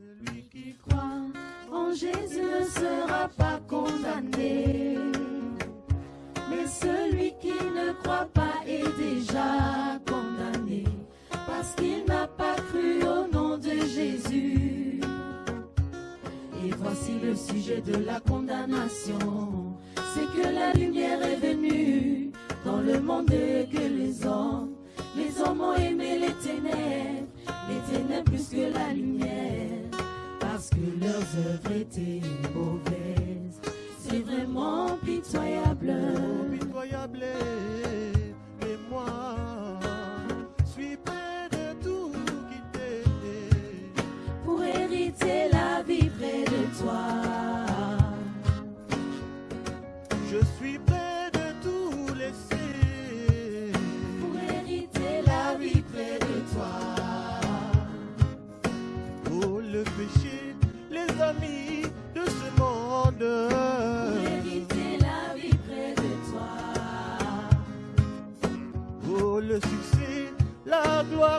Celui qui croit en Jésus ne sera pas condamné. Mais celui qui ne croit pas est déjà condamné parce qu'il n'a pas cru au nom de Jésus. Et voici le sujet de la condamnation, c'est que la lumière est venue dans le monde que les hommes, les hommes ont aimé les ténèbres, les ténèbres plus que la lumière, parce que leurs œuvres étaient mauvaises. C'est vraiment pitoyable. Pitoyable, mais moi,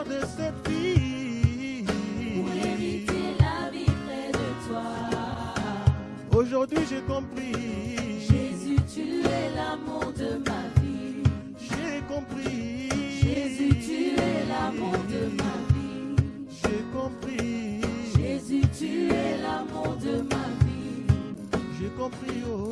gloire de cette vie. Pour hériter la vie près de toi. Aujourd'hui, j'ai compris. Jésus, tu es l'amour de ma vie. J'ai compris. Jésus, tu es l'amour de ma vie. J'ai compris. Jésus, tu es l'amour de ma vie. J'ai compris. Oh.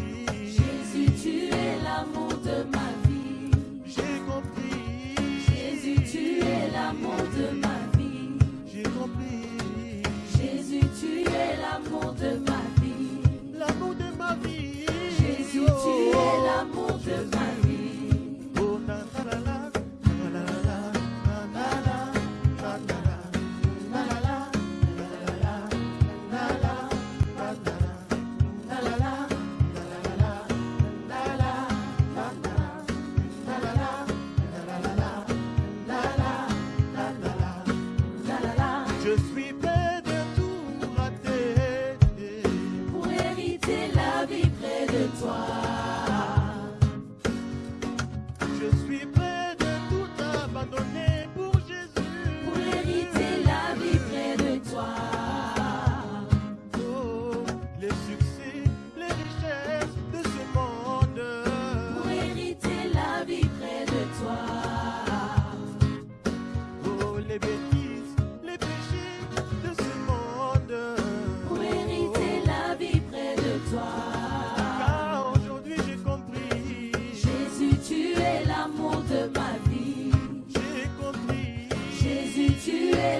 today. just be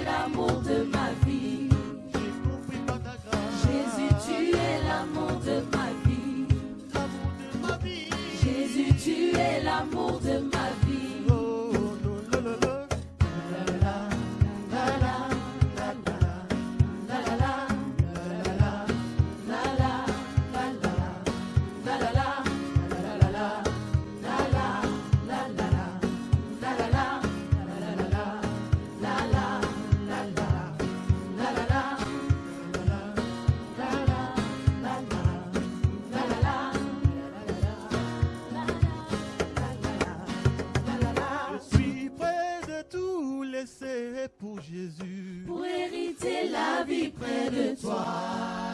l'amour de ma vie. Jésus, tu es. L'amour de ma vie. Jésus, tu es l'amour de ma vie. Pour Jésus. Pour hériter la vie près de toi.